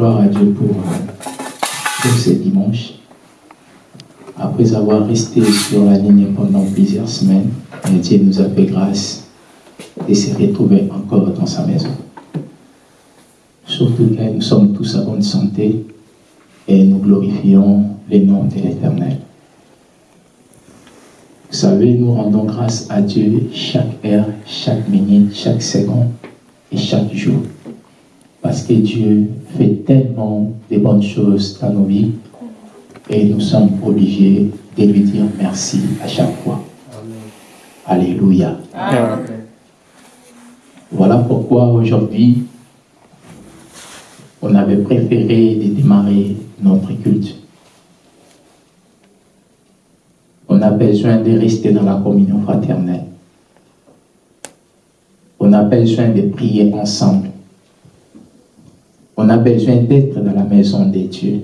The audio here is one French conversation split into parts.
gloire à Dieu pour, euh, pour ce dimanche après avoir resté sur la ligne pendant plusieurs semaines Dieu nous a fait grâce de se retrouver encore dans sa maison surtout que nous sommes tous à bonne santé et nous glorifions le nom de l'Éternel. Vous savez, nous rendons grâce à Dieu chaque heure, chaque minute, chaque seconde et chaque jour. Parce que Dieu fait tellement de bonnes choses dans nos vies et nous sommes obligés de lui dire merci à chaque fois. Alléluia. Voilà pourquoi aujourd'hui, on avait préféré de démarrer notre culte. On a besoin de rester dans la communion fraternelle. On a besoin de prier ensemble. On a besoin d'être dans la maison de Dieu.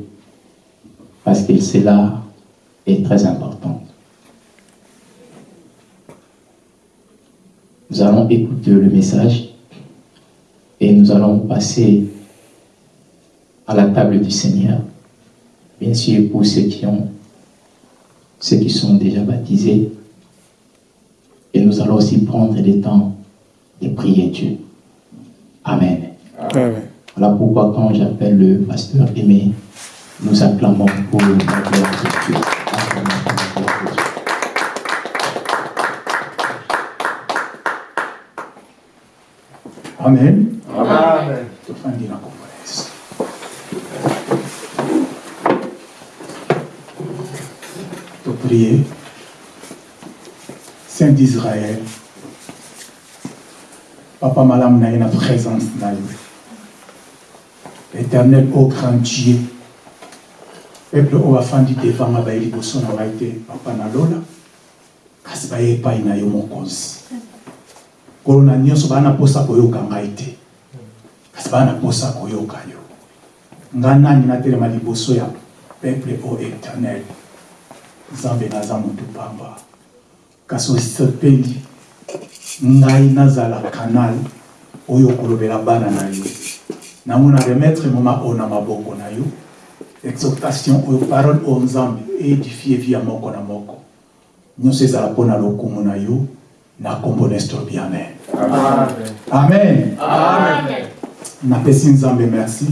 Parce que cela est très important. Nous allons écouter le message et nous allons passer à la table du Seigneur. Bien sûr, pour ceux qui ont, ceux qui sont déjà baptisés. Et nous allons aussi prendre le temps de prier Dieu. Amen. Amen. Voilà pourquoi quand j'appelle le pasteur Aimé, nous acclamons pour la gloire de Dieu. Amen. Amen. yesu toprie saint d'israël papa malamu na présence na éternel au grand dieu peuple oyo bafandi devanga baye liboso na ngai te papa nalola kasi baye epai na yo mokonzi kolo na nyonso baa na mposa koyoka ngai te kasi baa na mposa koyoka yo nga nani natelema liboso ya peuple o éternel nzambe naza motu pamba kasi osepeli ngai nazala kanal oyo okolobela bana na yo namona remettre moma oyo na maboko na yo. Exhortation oyo parole oyo nzambe édifie vi ya moko na moko. Nyonso ezala mpo na lokumu na yo na nkombo nestor bi amen. Amen. amen Amen. napesi nzambe merci.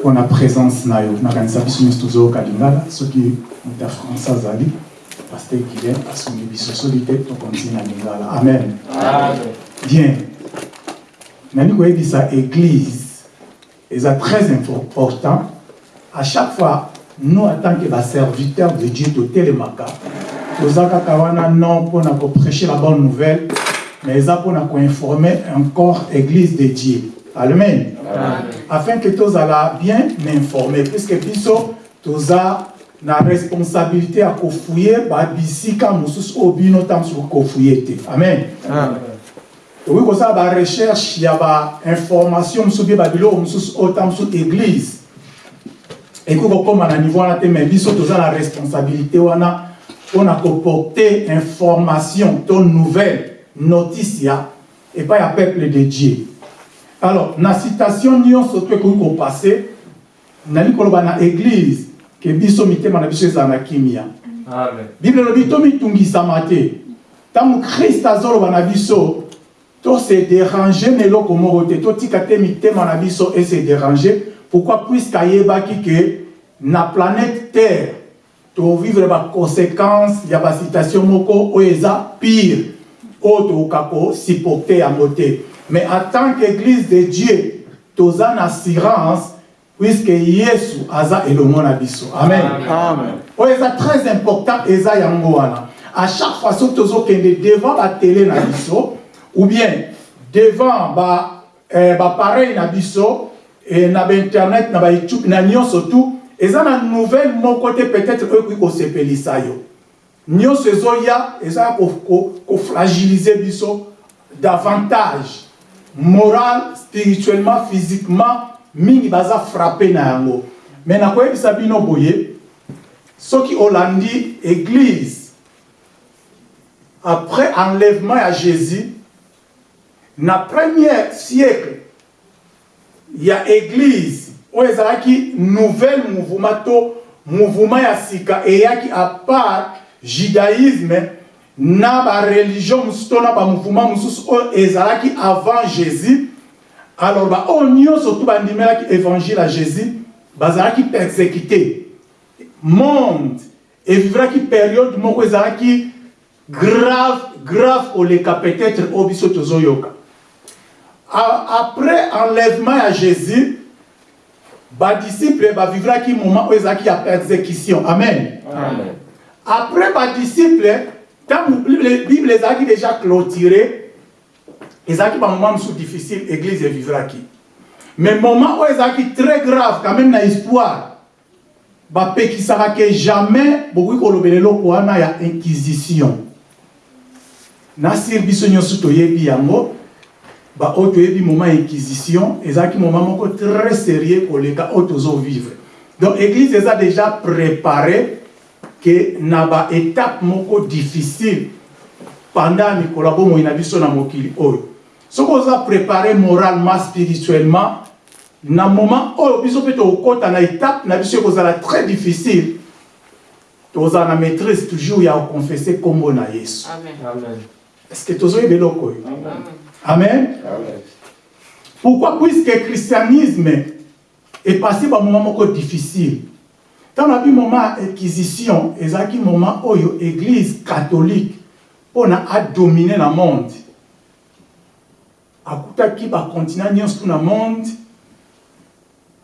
Mpona présence na yo nakanisa biso nyonso tozoyoka lingala. Soki moto ya france azali paster guilin asungi biso soki te tokontina lingala. Amen. Amen. bien koyebisa église eza très important. À chaque fois nous en tant que baserviteur de dieu totelemaka toza kaka wana non mpona koprêcher la bonne nouvelle mais eza mpona koinformer encore église de dieu. Amen. Afin que tozala bien informé puisque toza na responsabilité ya kofuye babisika mosusu oyo bino ntango mosusu kofuye te. Amen. Amen. Tokoki kosala barecherche ya bainformation mosusu bie babiloko mosusu ntango mosusu église. Ekoki kokóma na niveau wana te mais biso toza na responsabilité wana mpona koporte information to nouvelle notice ya epai ya peuple de dieu. Alors na citation nyonso to ekoki kopase nali koloba na église ke biso mitema na biso ezala na kimia Amen. bible elobi tomitungisama te ntango krist azoloba na biso tose dérange na eloko moko te totika te mitema na biso ese dérange pourquoi puiske ayebaki ke na planète terre tovivre baconséquence ya basitation moko oyo eza pire oyo tokoka kosupporte yango te mais en tant qu'église de dieu toza na assurance puiske yesu aza elongo na biso amen, Amen. oyo eza très important eza yango wana à chaque fois soki tozokende devant batele na biso ou bien devant ba eh, bapareil na biso eh, na bainternet na bayoutube na nyonso tu eza na nouvelle moko te peut-être oyo ekoki kosepelisa yo. Nyonso ezoya eza kofragilize biso davantage. Moral spirituellement physiquement mingi baza frappe na yango. Me nakoyebisa bino boye soki olandi église après enlèvement ya jésus na premier siècle ya église oyo ezalaki nouvelle mouvement to mouvement ya sika eyaki à part judaïsme na bareligion mosusu to na bamouvement mosusu oyo ezalaki avant jésus. Alors baoyo nyonso tu bandimelaki évangile ya jésus bazalaki persécuté. Monde evivraki période moko ezalaki grave grave koleka peut-être oyo biso tozoyoka après enlèvement ya jésus badisciple bavivraki moment oyo ezalaki ya persécution. Amen, Amen. après badisciple ntango bible ezalaki déjà clôturé ezalaki bamoment mosusu difficile église evivraki mais moment oyo ezalaki très grave quand même na histoire bapekisaka ke jamais bokoki kolobela eloko wana ya inquisition. Nasir biso nyonso toyebi yango baoyo toyebi moment inquisition ezalaki moment moko très sérieux koleka oyo tozovivre donc église eza déjà préparé ke na baétape moko difficile pendant mikolo ya bomoi na biso na mokili oyo. Soki oza préparé moralement spirituellement na moment oyo biso mpe tokokɔta na étape na biso ekozala très difficile tozala na maîtrise toujours ya koconfesse nkombo na yesu. Amen. Amen. est ce que tozoyeba eloko oyo? Amen. pourquoi? Puisque christianisme est passé bamoment moko difficile ntango nabi moment ya inquisition ezalaki moment oyo église catholique mpona adomine na monde. Akutaki bacontinent nyonso na monde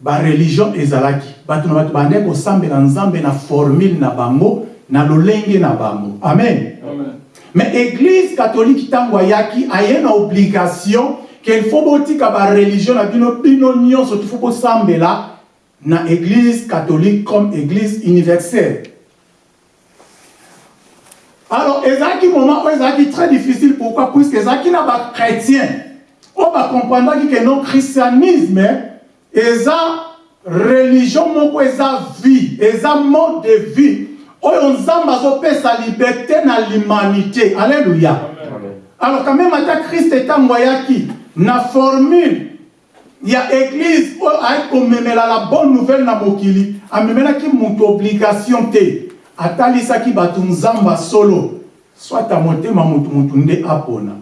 bareligion ezalaki. Bato na bato bandeki kosambela nzambe na formule na bango na lolenge na bango. Amen. Amen. Mais église catholique ntango ayaki aye na obligation ke il faut botika bareligion na bino bino nyonso tifo bosambela na église catholique comme église universelle. Alors ezalaki moment oyo ezalaki très difficile pourquoi? Puisque ezalaki na bachrétien oyo bakomprendaki ke non christianisme eza religion moko eza vie eza mode de vie oyo nzambe azopesa liberté na l'humanité. Alleluya alors quand même ata krist ntango ayaki na formule. Ya église oyo ayaki komemela la bonne nouvelle na mokili. Amemelaki moto obligation te. Atalisaki bato nzambe solo. Swata motema motu motu nde apona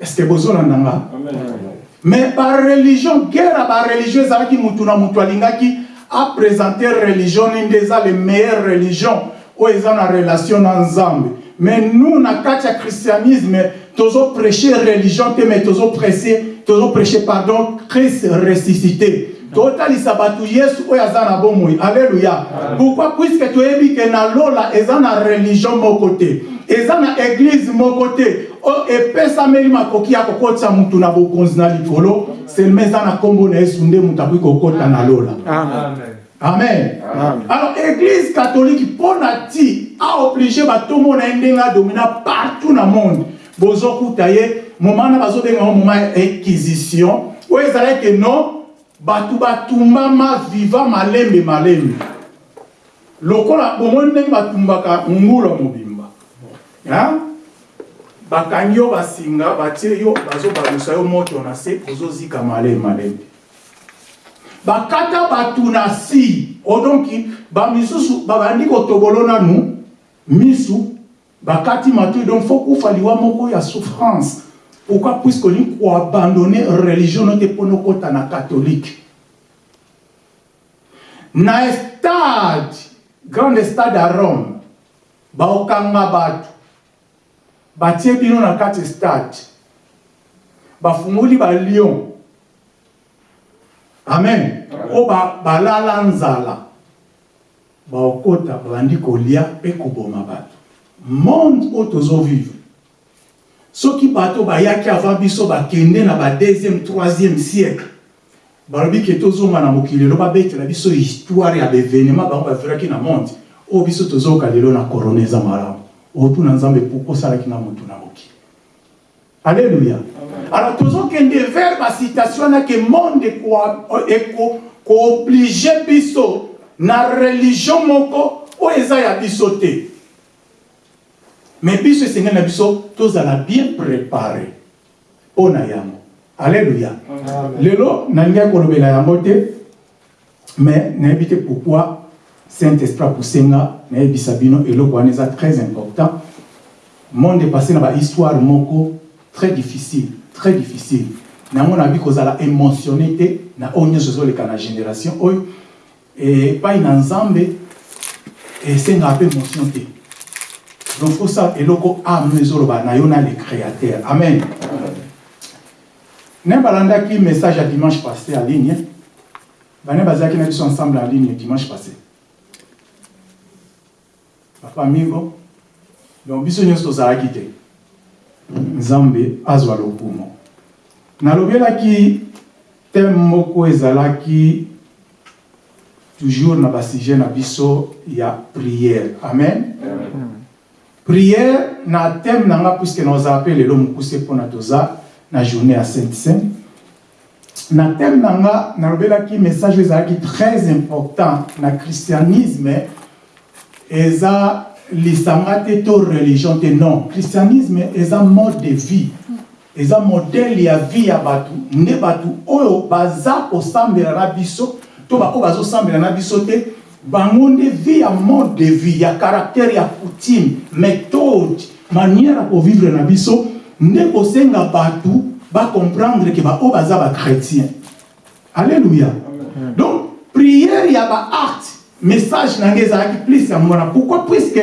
estce bozolanda nga mais bareligion guerre ya bareligion ezalaki mutu na mutu alingaki apresente religion ninde eza le meilleure religion oyo eza na relation na nzambe mais nous na kati ya christianisme tozoprêche religion te mais tozoprêche tozoprêche pardon christ ressuscité. Totalisa bato yesu oyo aza na bomoi alleluya pourquoi? Puiske toyebi ke na lola eza na religion moko te eza na église moko te epesameli makoki ya kokotisa mutu na bokonzi na likolo selema eza na nkombo na yesu nde mutu akoki kokota na lola. Amen. alors église catholique mpo na ti aoblige batombo na ye ndenge adomina partout na monde. Bozokuta ye moma wana bazobenga ngo moma ya inquisition. Oyo ezalaki non bato batumbama viva malembe malembe. Lokola bomoi ndenge batumbaka ngula mobimba? Bakangi yo basinga batie yo bazobalusa yo moto na se ozozika malembe malembe bakata bato na si. Odonki bamisusu babandi kotobolo nanu misu bakati matoi donc fo kufa liwa moko ya souffrance. Pourquoi? Puisque olingi koabandone religion no te mpona okota na catholique. Na stade grande stade ya rome baokanga bato batie bino na kati stade. Bafungoli balion amen. Oyo ba- balala nzala. Baokota babandi kolia mpe koboma bato. Monde oyo tozovivre. Soki bato bayaki avant biso bakende na ba deuxième troisième siècle balobi ke tozonga na mokili lelo babetela biso histoire ya baévénement bango baviraki na monde. Oyo biso tozoyoka lelo na korona eza malamu otuna nzambe puku osalaki na motu na mokili alleluya alors tozokende vers basitation wana ke monde kooblige biso na religion moko oyo eza ya biso te. Mais biso esengeli na biso tozala bien préparé. Mpo na yango. Alleluya lelo nalingi kolobela yango te? Mais nayebi te pourquoi saint esprit apusenga nayebisa bino eloko wana eza très important. Monde passé na bahistoire moko très difficile très difficile. Nango nabi kozala émotionné te na oyo nyonso ezoleka na génération oyo. Epai na nzambe esengaka mpe émotion te. Donc fosala eloko ame ezoloba na yo na le créateur. Amen. Ne balandaki message ya dimanche passé en ligne bane bazalaki na biso ensemble en ligne dimanche passé papa mingo donc biso nyonso tozalaki te. Nzambe azwa nalobelaki teme moko ezalaki toujours na basujet na biso ya prière. Amen? Prière na teme na nga mpe lelo mokuse mpona toza na journée ya sainte sainte na teme na nga nalobelaki message oyo ezalaki très important na christianisme eza lisanga te to religion te. Non christianisme eza mode de vie. Eza modele ya vie ya bato. Nde bato oyo baza kosambela na biso to baoyo bazosambela na biso te bango nde vie ya mode de vie ya caractère ya coutume méthode manière ya kovivre na biso nde kosenga bato bacomprendre ke baoyo baza bachrétien alleluya donc prière ya baacte message na ngai ezalaki plus ya mwana pourquoi? Puisque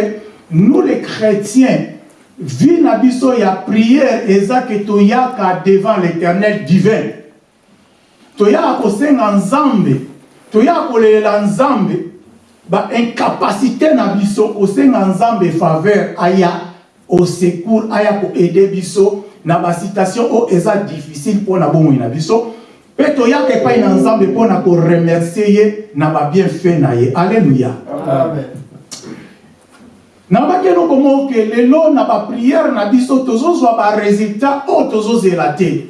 nous les chrétiens vi na biso ya prière eza ke toyaka devant l'éternel divin. Toyaka kosenga nzambe toyaka kolelela nzambe baincapacité na biso kosenga nzambe faveur aya au secours aya koaide biso na basitation oyo eza difficile bomoi na biso mpe toyaka epai na nzambe mpona koremercie ye na babienfait na ye. Alleluya nabaki eloko moko lelo na bapriere na biso tozozwa baresultat oyo tozozela te.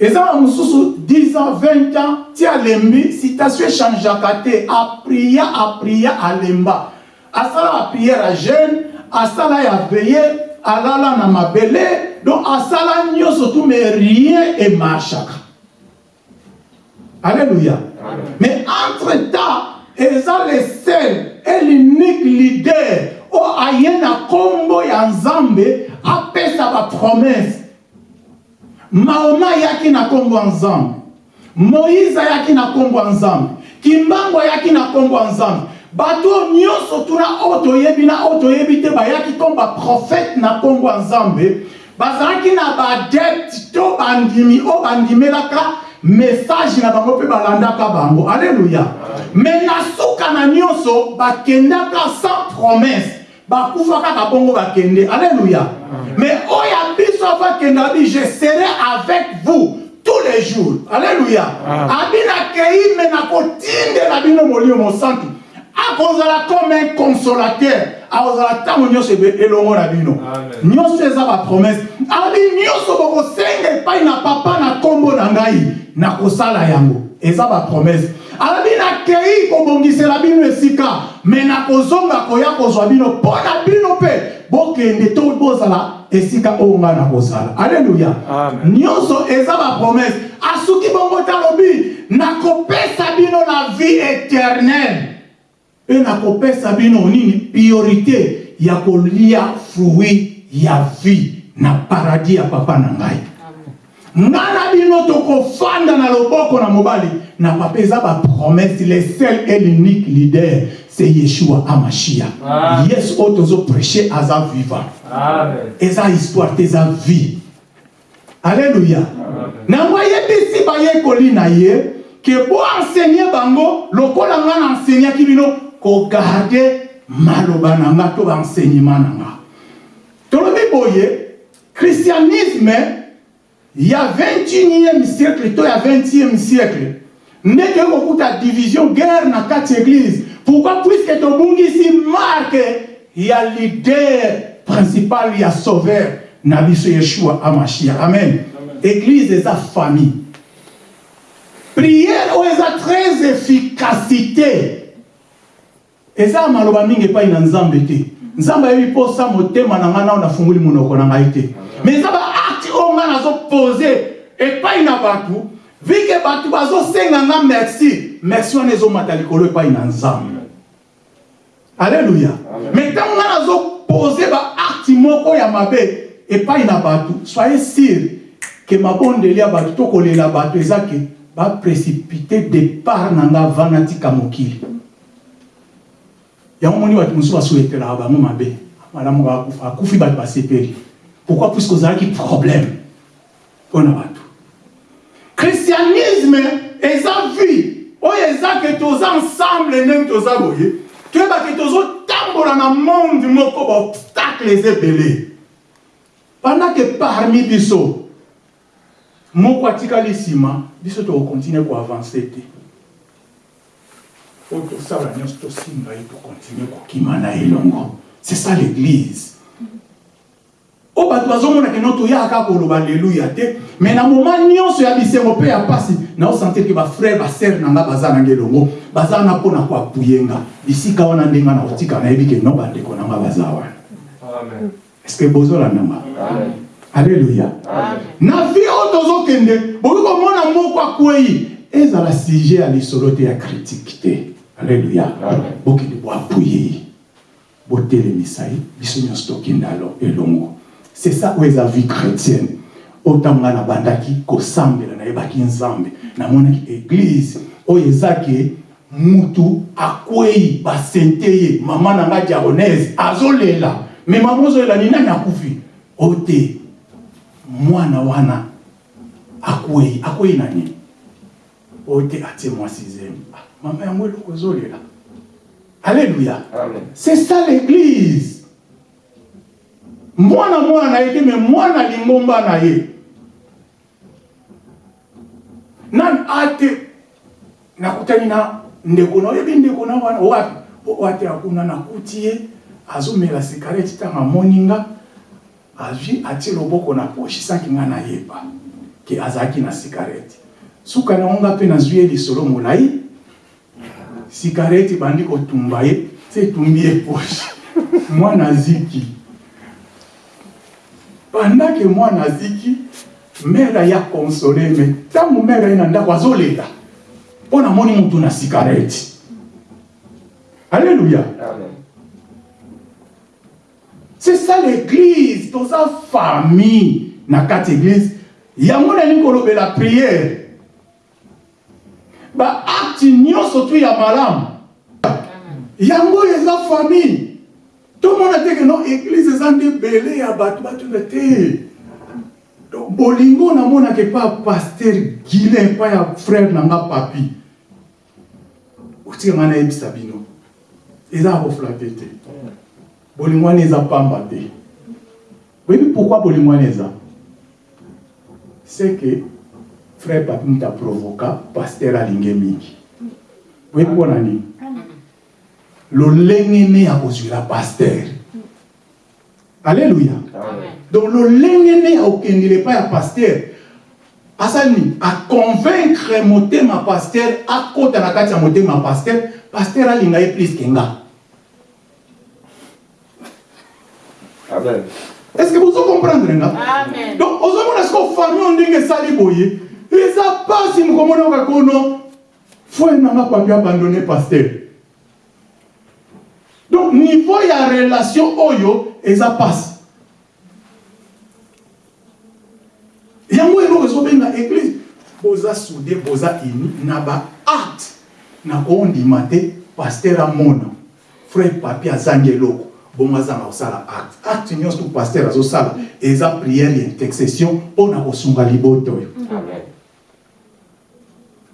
Eza na mosusu 10 ans 20 ans ti alembi citation echangeaka te. Apria apria alemba asala bapriere ya jeune asala ya veye alala na mabele. Donc asala nyonso tu mais rien emarchaka alléluia. Mais entre temps eza le seul et l'unique leader. Oyo aye na nkombo ya nzambe apesa bapromese mahoma ayaki na nkombo ya nzambe. Moïse ayaki na nkombo ya nzambe. Kimbango ayaki na nkombo ya nzambe. Bato nyonso tuna oyo toyebi na oyo toyebi te bayaki nkombo baprofete na nkombo ya nzambe. Bazalaki na baadepte to bandimi oyo bandimelaka message na bango mpe balandaka bango. Alleluya me na suka na nyonso bakendaka sans promesse. Bakufa kaka bongo bakende. Alleluya mais oyo biso avakende abi je serai avec vous tous les jours. Alleluya abi nakei me nakotindela bino molimo mosantu. Akozala comme un consolateur. Akozala ntango nyonso elongo na bino. Nyonso eza bapromese abi nyonso bokosenga epai na papa na nkombo na ngai nakosala yango. Eza bapromese alobi nakei kobongisela bino esika me nakozonga koya kozwa bino. Mpo na bino mpe bokende to bozala esika oyo ngai nakozala. Alleluya nyonso eza bapromese asuki bongo talobi nakopesa bino na vie éternelle. Mpe nakopesa bino nini? Priorité ya kolia fruit ya vie na paradis ya papa na ngai nga na bino tokofanda na loboko na mobali na papa eza bapromese le seul et l'unique leader c'est yeshua amashia. Yesu oyo tozoprêche aza vivant. Eza histoire te eza vie alleluya nango ayebisi bayekoli na ye ke boensegne bango lokola nga na enseignaki bino kogarde maloba na nga to baenseignement na nga. Tolobi boye christianisme ya 21e siècle to ya 20e siècle. Ndenge kokuta division guerre na kati église. Pourquoi? Puisque tobungisi marke ya leader principal ya sauveur na biso yeshua amashia amen. Église eza famille. Prière oyo eza très efficacité? Eza ya maloba mingi epai na nzambe te nzambe ayebi mposa motema na ngai nao nafunguli monoko na ngai te mais eza ngai nazopose epai na bato. Vike bato bazosenga nga merci. Merci wana ezomata likolo epai na nzambe. Alleluya mais ntango ngai nazopose baacte moko ya mabe epai na bato soyez sûr ke mabondeli ya bato to kolela bato eza ke baprécipite départ na nga va natika mokili. Yango moni bato mosusu basuetelaka bango mabe. Malamu kaka akufa akufi bato basepeli. Pourquoi? Puisque ozalaki problème mpo na bato. Christianisme eza vie. Oyo eza ke toza ensemble ndenge toza boye. Toyeba ke tozotambola na monde moko baobstacle eza ebele. Pendant ke parmi biso moko atikali nsima biso tokokontinue koavance te. Oyo tosala nyonso tosimba ye tokontinue kokima na elongo. C'est ça l'église oyo bato bazomona keno toyaka koloba leluya te. Mais na moma nyonso ya bisengo mpe ya pasi naosentir ke bafrère basere na nga baza nanga elongo baza wana mpona koapuyenga bisika wana ndenge na kotika nayebi ke no bandeko na nga baza wana. Amen. est ce que bozolandanga alleluya na vie oyo tozokende bokoki komona moko akwei. Ezala sujet ya lisolo te ya critique te. Alleluya bokende boapuye ye botelemisa ye. Biso nyonso tokende alo elongo c'est ça oyo eza vie chrétienne. Oyo ntango ngai nabandaki kosambela nayebaki nzambe. Namonaki église. Oyo eza ke mutu akwei basente ye mama na ngai diagonese azolela me mama ozolela ni nani akufi oyo te mwana wana. Akwei akwei na nini oyo te atie mwasi zemi mama yango eloko ezolela alléluia. Amen. c'est ça l'église mwana mwana na ye te me mwana lingomba na ye. Nani ate nakutani na ndeko na oyebi ndeko na wana wapi O- ate akuna nakuti ye azomela sikareti ntango amoni nga azwi atie loboko na poshi sanki nga nayeba ke azalaki na sikareti suka nango nga mpe nazwi ye lisolo molai sikareti bandi kotumba ye se etumbi ye poshi mwana aziki pendant ke mwana aziki mere ya konsole me ntango mere ye na ndako azolela mpo namoni mutu na sikareti alleluya Amen. c'est ça l'église toza famille. Na kati église yango nalingi kolobela priere baacte nyonso tu ya malamu. Yango eza famille tomona teke no église eza nde ebele ya bato batuna te Donc, bolingo namonaka epa paster gilin epa ya frère na nga papi. Otika ngai nayebisa bino? Eza ya koflate te bolingo wana eza pamba te boyebi pourquoi bolingo wana eza c'est que frère papi mutu aprovoka paster alinge mingi. Boyebi mpona nini lolenge ne ya kozwela paster alleluya Amen. donc lolenge ne ya kokendela epai ya paster asali nini aconvaincre motema paster akɔta na kati ya motema ya paster paster alinga ye plus ke nga Amen. est ce que bozo comprendre nga Amen. donc ozomona siko famille oyo ndenge esali boye eza pasi mokomona oka kono foi nanga papi abandonne paster donc niveau ya relation oyo eza pasi yango eloko ezobenga église. Boza soude boza uni na baacte na kondima te paster amona frère papi azangi eloko. Bongo azanga kosala acte acte nyonso tu paster azosala. Eza priere ya intercession mpona kosunga liboto oyo. Amen.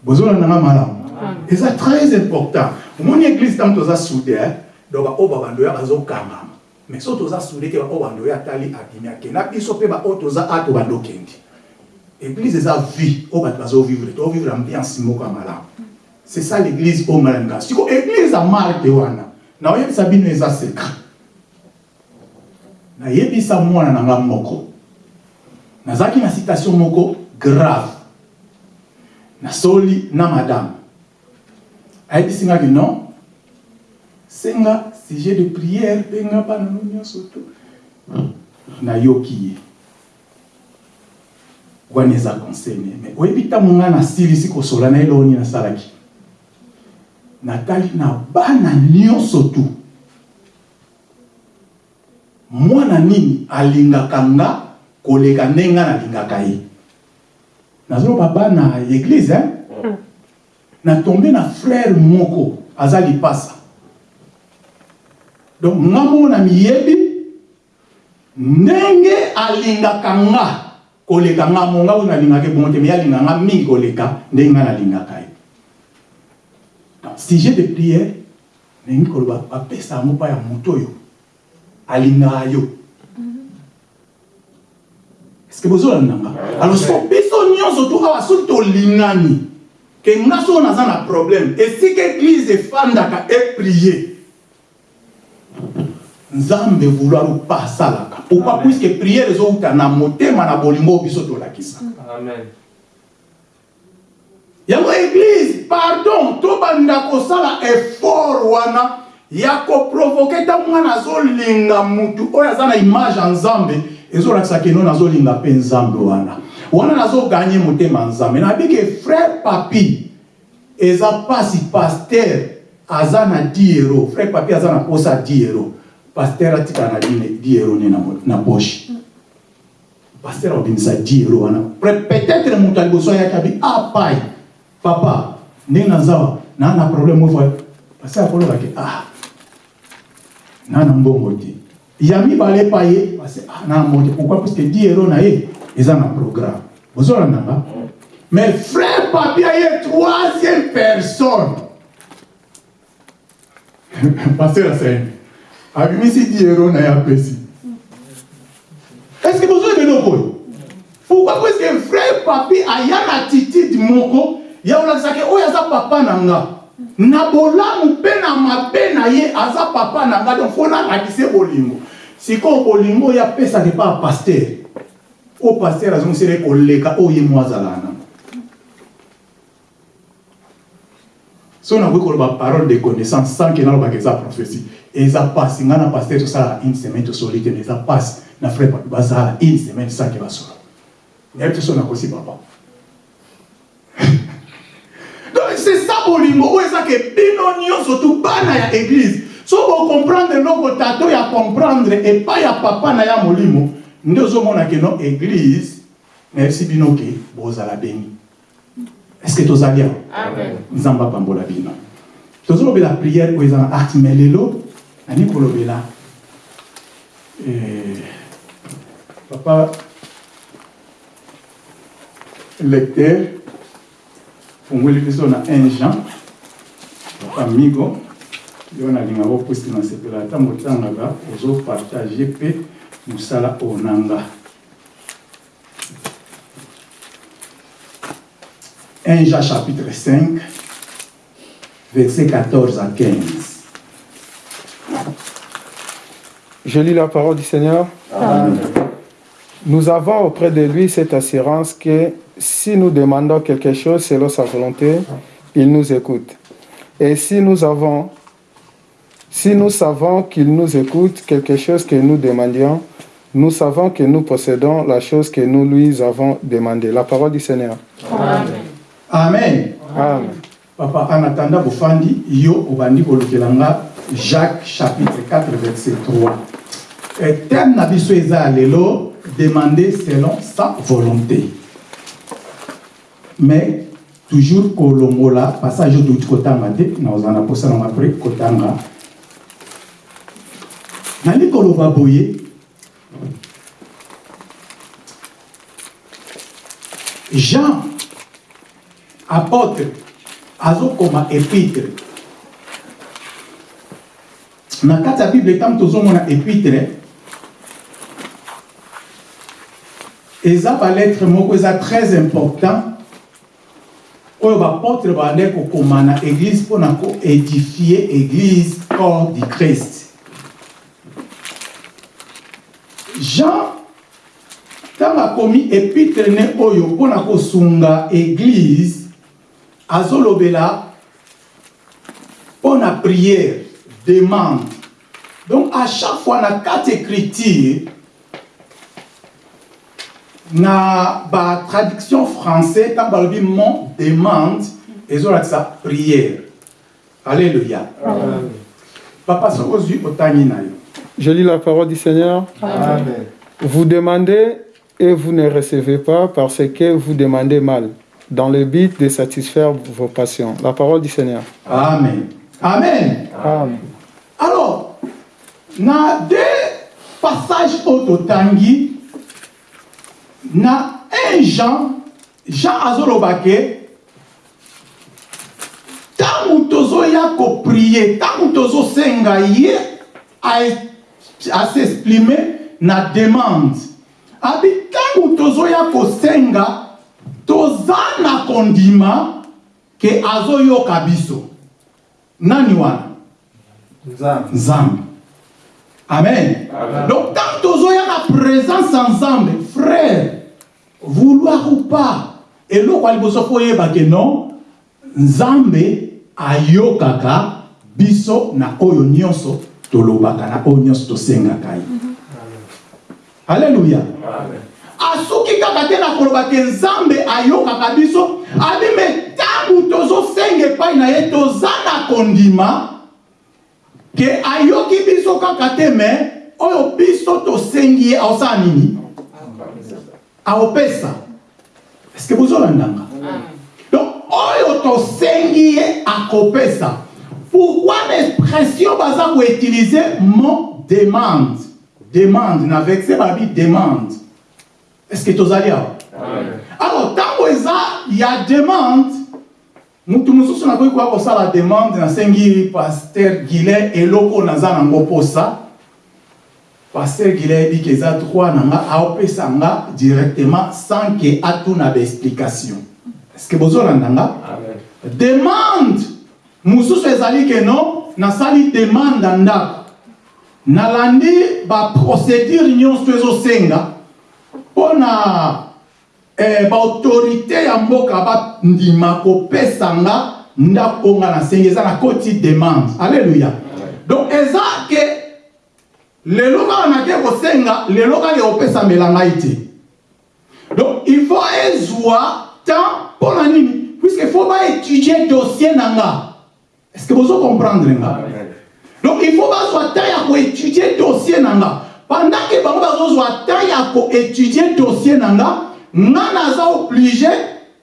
bozolandanga malamu. Eza très important. Omoni église ntango toza soude donc baoyo babandoya bazokangama mais so toza soude te baoyo bandoya atali abimi akenda biso mpe baoyo toza ato bandokendi église eza vie oyo bato bazovivre tozovivre ambiance moko ya malamu c'est ça l'église oyo malalinga siko église ya marke wana. Naoyebisa bino eza secret nayebisa mwana na nga moko. Nazalaki na citation moko grave. Nasoli na madame. Ayebisi ngaki non senga sujet de prière mpe nga bana no nyonso to nayoki ye. Wana eza concerne me oyebi ntango ngai nasilisi kosola na eloko nini nasalaki? Natali na bana nyonso tu. Mwana nini alingaka nga koleka ndenge nga nalingaka ye? Nazoloba bana ya eglize hein? natombe na frère moko aza lipasa donc moko na miyebi ndenge alingaka nga koleka nga mo nga oyo nalingaka ebongo te me alinga nga mingi koleka ndenge nga nalingaka ye. Donc sujet de prière ndenge koloba bapesa yango mpa ya moto oyo alingaka yo. Estce bozolanda nga? Alors so biso nyonso tu awa soki tolingani ke nga soko naza na problème esika église efandaka eprie nzambe vouloir opa asalaka pourquoi puiske priere ezowuta na motema na bolingo biso tolakisa. Amen. yango église pardon tobanda kosala effort wana ya koprovoke ntango mwana azolinga mutu oyo aza na image ya nzambe ezolakisa keno nazolinga mpe nzambe wana. Wana nazoganye motema nzambe. Nabiki frère papi eza mpasi paster aza na 10 euro frère papi aza na posa ya 10 euro paster atikala na 10 euro ne na, poche. Paster abimisa 10 euro wana. Peut-être moto ya liboso ayaki abi apai papa ndenge naza naa na problème oyo paster akolobaki ah naa na mbongo te. Ya mibale epa ye pase ah naa na mbongo te. Pourquoi? Puisque 10 euro na ye eza na programme. Ozolandanga mais frère papi aye troisième personne paster asene abimisi 10 euro na ye apesi est ce que bozoyebi eloko oyo pourquoi puisque frère papi aya na attitude moko? Ya kolakisaki oyo aza papa na nga na bolamu mpe na mabe na ye aza papa na nga donc fo nalakise bolingo. Sikoyo bolingo oyo apesaka epa ya paster oyo paster azongiseli koleka oyo ye mo azalaka nango so nakoki koloba parole de connaissance sans ke nalobaka eza prophétie. Eza pasi ngai na paster tosalaka une semaine tosoli te eza pasi. Na frère papi bazala une semaine sans ke basola. Nayebi te so nakosi papa. Donc c'est ça bolingo oyo eza ke bino nyonso tu bana ya église. So bocomprendre eloko tata oyo acomprendre epai ya papa na ya molimo. Nde ozomona ke no église nayebisi bino ke bozala beni est ce que tozali awa Amen. nzambe apambola bino. Tozolobela priere oyo eza na arte me lelo nani kolobela? Eh, papa lecteur fungoli biso na 1 jean. Papa migo yo nalingaka opusi na sepela. Ata motangaka ozopartage mpe mosala oyo 1 Jean chapitre 5, versets 14 à 15. Je lis la parole du Seigneur. Nous avons auprès de lui cette assurance que si nous demandons quelque chose selon sa volonté, il nous écoute. Et si nous avons, si nous savons qu'il nous écoute quelque chose que nous demandions, nous savons que nous possédons la chose que nous lui avons demandé. La parole du Seigneur. Amen. Amen. Papa, en attendant, Bofandi, yo, obandi kolokelanga, Jacques chapitre 4, verset 3. Et thème na biso eza lelo, demander selon sa volonté. Mais, toujours kolongola, passage oyo touti kotanga te, na ozana posa na après kotanga. nali koloba boye jean apôtre azokoma épître. Na kati ya bible ntango tozomona épître eza balettre moko eza très important oyo bapôtre bande kokoma na église mpona koédifie église corps du christ. Jean ntango akomi épître ne oyo mpona kosunga église azolobela mpo na prière demande donc à chaque fois na kati écriture na batraduction français ntango balobi mon demande ezolakisa prière alléluia Amen. papa soki ozwi otangi na yo Je lis la parole du Seigneur. Amen. Vous demandez et vous ne recevez pas parce que vous demandez mal, dans le but de satisfaire vos passions. La parole du Seigneur. amen amen Amen. alors na deux passages oyo totangi na 1 jean jean azoloba ke ntango tozoya koprie ntango tozosenga ye a- asexprime na demande abi ntango tozoya kosenga toza na kondima ke azoyoka biso. Nani wana? Nzambe. nzambe. Amen. Amen. donc tant tozoya na présence ya nzambe frère vouloir ou pas eloko ya liboso fo oyeba ke non? Nzambe ayokaka biso na oyo nyonso tolobaka na oyo nyonso tosengaka ye. Alleluya Amen. Asuki kaka te na nzambe ayokaka me ntango kondima ke ayoki biso kaka oyo biso tosengi ye aosala nini? Aopesa. Eske bozolandanga donc oyo tosengi ye akopesa. Pourquoi l'expression baza koutilize mon demande? Demande na vexe balobi demande eske tozali awa Amen. alors ntango eza ya demande. Mutu mosusu nakoki koya kosala demande nasengi paster guilin eloko naza nango mposa paster guilin ayebiki eza droit na nga aopesa nga directement sans ke atuna baexplication estce bozolanda nga demande. Mosusu ezali ke non nasali demande ya ndako nalandi baprocédure nyonso ezosenga mpo na eh, baautorité ya mboka bandima kopesa nga ndako nga nasengi eza na koti demande. Alleluya donc eza ke lelo kaka nake kosenga lelo kaka ekopesambela ngai te. Donc il faut ezwa temps mpo na nini? Puisque faut baétudier dossier na nga. Est ce que bozo comprendre nga? Donc il faut bazwa temps ya koétudier dossier na nga pendant ke bango bazozwa temps ya koétudier dossier na nga nga naza oblige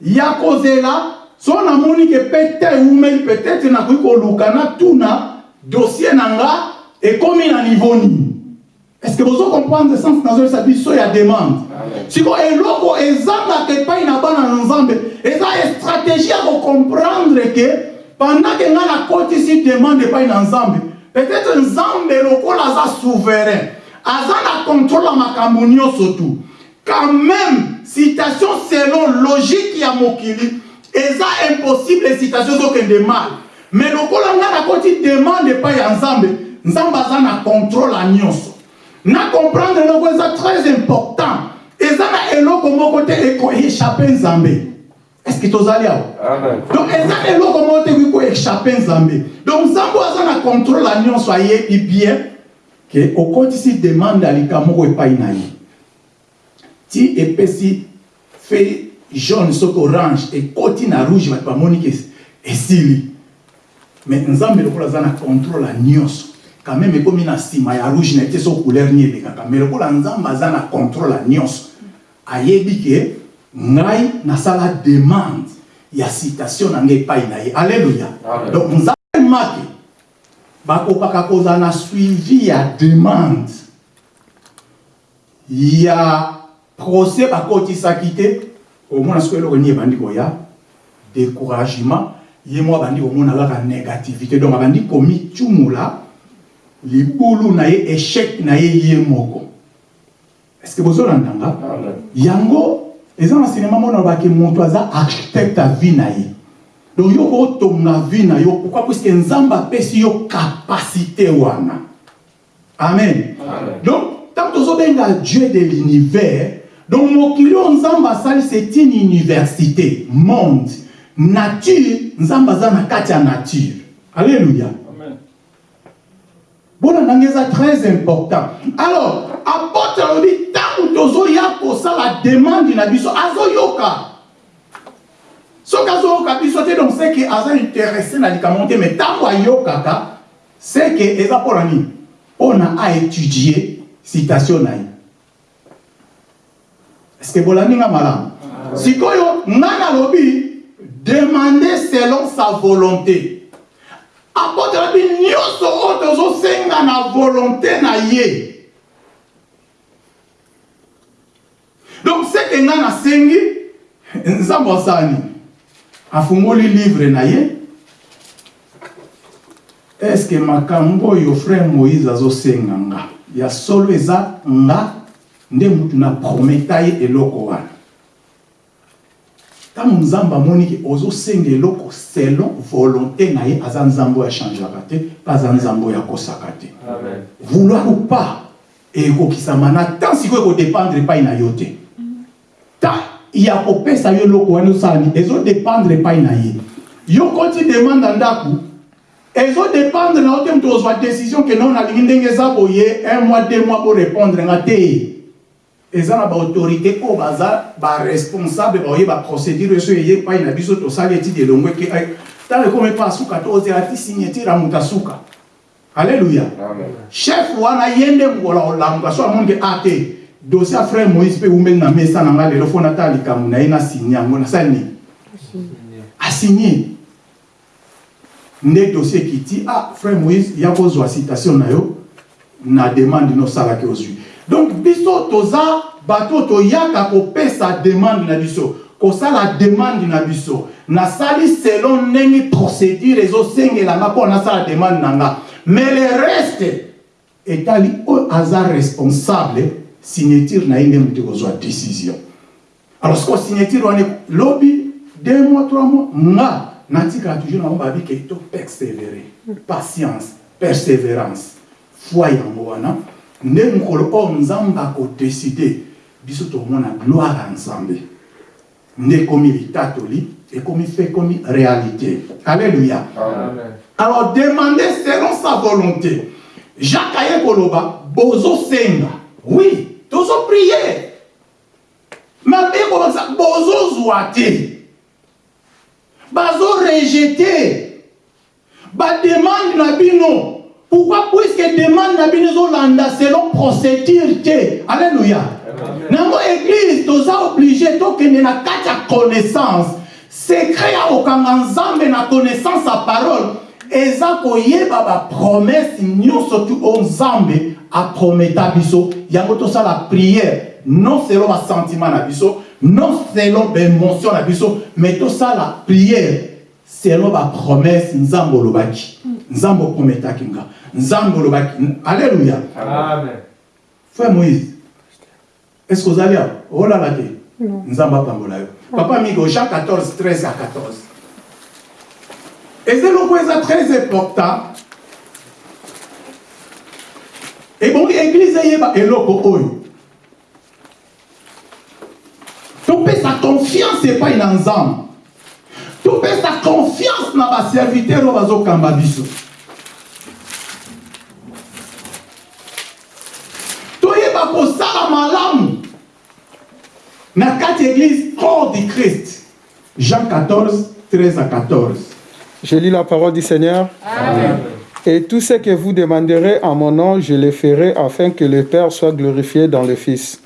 ya kozela. So namoni ke mpe te eumeli peut-être nakoki koluka natuna dossier na nga ekomi na niveau nini est ce que bozo comprendre sens nazoyesa biso ya demande? Amen. siko eloko ezangaka epai na bana na nzambe eza stratégie ya kocomprendre ke pendant ke ngai nakotisi demande epai na nzambe peut-être nzambe lokola aza souverain aza na contrôle ya makambo nyonso tu. Quand même citation selon logique ya mokili eza impossible citation ezokende mal. Mais lokola ngai nakoti demande epai ya nzambe nzambe aza na contrôle ya nyonso. Na comprendre eloko eza très important. Eza na eloko moko te ekoéchappe nzambe. Est ce que tozali awa? Donc eza eloko moko te ekoki koéchappe nzambe. Donc nzambe aza na contrôle ya nyonso ayebi bien ke okotisi demande ya lika moko epai na ye. Ti epesi fe jaune soki orange ekoti na rouge bato bamoni ke esili. Mais nzambe lokola aza na contrôle ya nyonso quand même ekomi na nsima ya rouge na ete so couleur ni elekaka mais lokola nzambe aza na contrôle ya nyonso ayebi ke ngai nasala demande ya citation na ngai epai na ye. Alleluya donc nzambe make bakokaka kozala na suivi ya demande. Ya procès bakotisaki te omona soki eloko nini ebandi koya découragement. Ye mwa abandi komona kaka négativité. Donc abandi komicumula libulu na ye échec na ye ye moko. Est ce que bozolandanga yango eza na sinema mona olobaki moto aza architecte ya vie na ye donc yo kotonga vie na yo. Pourquoi? Puiske nzambe apesi yo capacité wana. Amen. Amen. donc ntango tozobenga dieu de l'univers donc mokili oyo nzambe asali c'est une université monde. Nature nzambe aza na kati ya nature. Alléluia. Bona ndenge eza très important. Alors apôtre alobi ntango tozoya kosala demande na biso azoyoka soki azoyoka biso te donc c'est que aza intéressé na likambo te mais ntango ayokaka c'est que eza mpona nini? Mpona aétudie citation na ye. Est-ce que bolandi nga malamu? Sikoyo nga nalobi demander selon sa volonté. Apôtre alobi nyonso oyo tozosenga na volonté na ye. Donc seke nga nasengi nzambe asala nini afungoli livre na ye. Estce makambo oyo frère moïse azosenga nga? Ya solo eza nga nde mutu na prometa ye eloko wana. Ntango nzambe amoniki ozosenga eloko selon volonté na ye aza nzambe oyo achangeaka te mpe aza nzambe oyo akosaka te. Vouloir ou pas ekokisama na tan sikoyo ekodépendre epai na yo te. Ta ya kopesa yo eloko wana osala nini ezodépendre epai na ye. Yo koti demande ya ndako ezodépendre na yo te moto ozwa décision ke non nalingi ndenge eza boye un mois deux mois borépondre nga te. Eza na baautorité oyo baza baresponsable baoyeba procédure so eye epai na biso tosali etide elongo eke ntango ekomi epa asuka to ozela ti signature ya moto asuka alleluya chef wana ye nde ngola olamuka so amonike a te dossier frère moïse mpe eumeli na mesa na nga lelo fo natala likambo na ye nasigne yango nasali nini asigne nde dossier ekiti ah frère moïse ya kozwa citation na yo na demande nosalaki ozwi donc biso toza bato toyaka kopesa demande na biso kosala demande na biso. Nasali selon ndenge procédure ezosengelanga mpo nasala demande na nga mais le reste etali oyo aza responsable signature na ye nde moto kozwa décision. Alors siko signature wana lobi deux mois trois mois nga natikala toujours nango babi ke to persévérer patience persévérance foi yango wana. Nde mokolo oyo nzambe akodeside biso tomona gloire ya nzambe. Nde ekomi litatoli ekomi fe ekomi réalité. Alléluia. Alors demander selon sa volonté. Jacques aye koloba bozosenga. Oui tozoprie mabe kobakisa bozozwa te bazorejete bademande na bino. Pourquoi? Puisque demande na bino ezolanda selon procédure te. Alleluya nango église toza oblige tokende na kati ya connaissance. Secret ya kokanga nzambe na connaissance ya parole eza koyeba bapromese nyonso tu oyo nzambe aprometa biso. Yango tosala prière non selon basentiment na biso non selon baémotion na biso mais tosala prière selon bapromese nzambe olobaki. Nzambe oprometaki nga. Nzambe olobaki. Alleluya frère moïse est ce que ozali awa olala te nzambe apambola yo. Papa migo jean 14 13 à 14 eza eloko eza très important. Ebongi église eyeba eloko oyo topesa confiance epai na nzambe topesa confiance na baserviteur oyo bazokamba biso toyeba kosala malamu na kati église corps du christ. Jean 14 13 à 14 Je lis la parole du Seigneur. Amen. Et tout ce que vous demanderez en mon nom, je le ferai afin que le Père soit glorifié dans le Fils.